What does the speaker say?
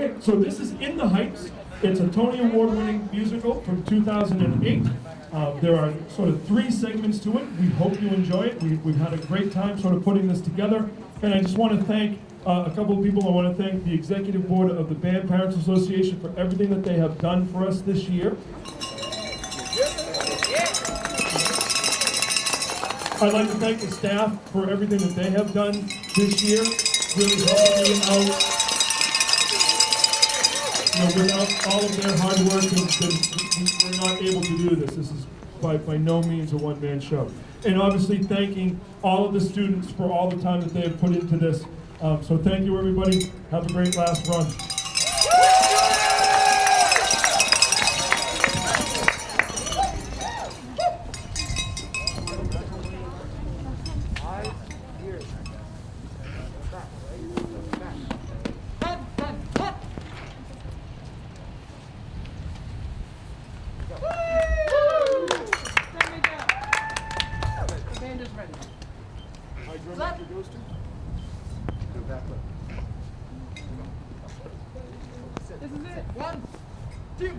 Okay, so this is In the Heights. It's a Tony Award-winning musical from 2008. Uh, there are sort of three segments to it. We hope you enjoy it. We, we've had a great time sort of putting this together. And I just want to thank uh, a couple of people. I want to thank the executive board of the Band Parents Association for everything that they have done for us this year. I'd like to thank the staff for everything that they have done this year, really helping me out. You know, without all of their hard work, we- we're not able to do this. This is by, by no means a one-man show. And obviously thanking all of the students for all the time that they have put into this. Um, so thank you, everybody. Have a great last run. This is it. One, two.